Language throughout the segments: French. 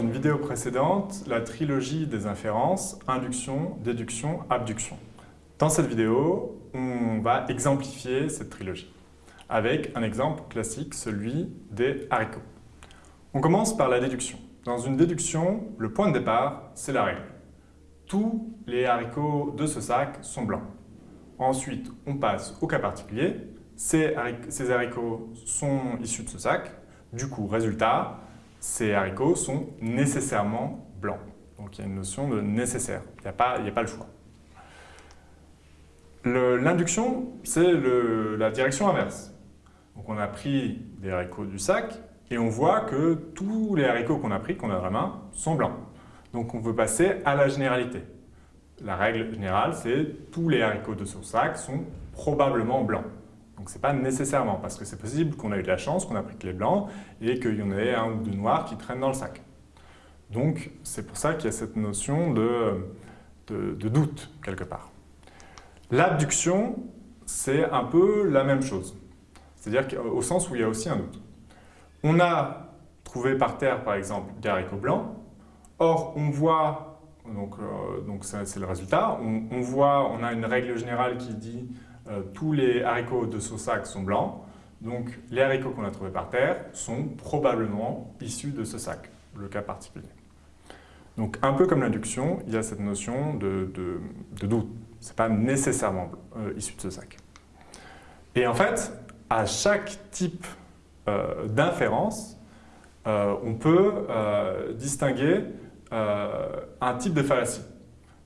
une vidéo précédente la trilogie des inférences, induction, déduction, abduction. Dans cette vidéo, on va exemplifier cette trilogie avec un exemple classique, celui des haricots. On commence par la déduction. Dans une déduction, le point de départ, c'est la règle. Tous les haricots de ce sac sont blancs. Ensuite, on passe au cas particulier. Ces haricots sont issus de ce sac. Du coup, résultat, ces haricots sont nécessairement blancs. Donc il y a une notion de nécessaire, il n'y a, pas, a pas le choix. L'induction, c'est la direction inverse. Donc on a pris des haricots du sac et on voit que tous les haricots qu'on a pris, qu'on a dans la main, sont blancs. Donc on veut passer à la généralité. La règle générale, c'est tous les haricots de ce sac sont probablement blancs. Donc ce n'est pas nécessairement, parce que c'est possible qu'on a eu de la chance, qu'on a pris que les blancs, et qu'il y en ait un ou deux noirs qui traînent dans le sac. Donc c'est pour ça qu'il y a cette notion de, doute, quelque part. L'abduction, c'est un peu la même chose. C'est-à-dire au sens où il y a aussi un doute. On a trouvé par terre, par exemple, des haricots blancs. Or, on voit, donc euh, donc c'est le résultat, on, voit, on a une règle générale qui dit euh, tous les haricots de ce sac sont blancs. Donc, les haricots qu'on a trouvés par terre sont probablement issus de ce sac, le cas particulier. Donc, un peu comme l'induction, il y a cette notion de, doute. Ce n'est pas nécessairement euh, issu de ce sac. Et en fait, à chaque type euh, d'inférence, on peut distinguer un type de fallacie.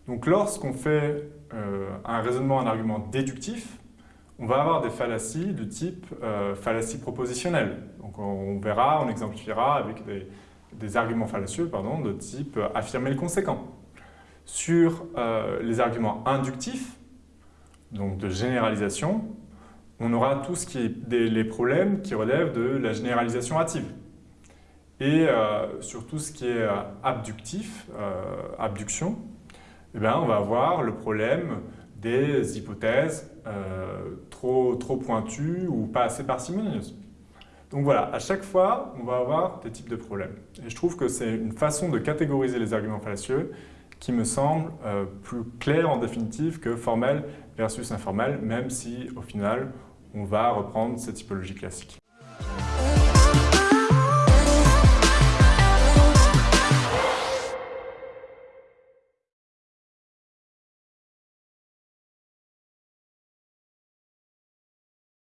Donc, lorsqu'on fait un raisonnement, un argument déductif, on va avoir des fallacies de type fallacie propositionnelle. Donc, on verra, on exemplifiera avec des, arguments fallacieux pardon, de type euh, affirmer le conséquent. Sur euh, les arguments inductifs, donc de généralisation, on aura tout les problèmes qui relèvent de la généralisation hâtive. Et euh, sur tout ce qui est abductif, abduction, eh bien, on va avoir le problème des hypothèses trop, trop pointues ou pas assez parcimonieuses. Donc voilà, à chaque fois, on va avoir des types de problèmes. Et je trouve que c'est une façon de catégoriser les arguments fallacieux qui me semble euh, plus claire en définitive que formel versus informel, même si au final, on va reprendre cette typologie classique.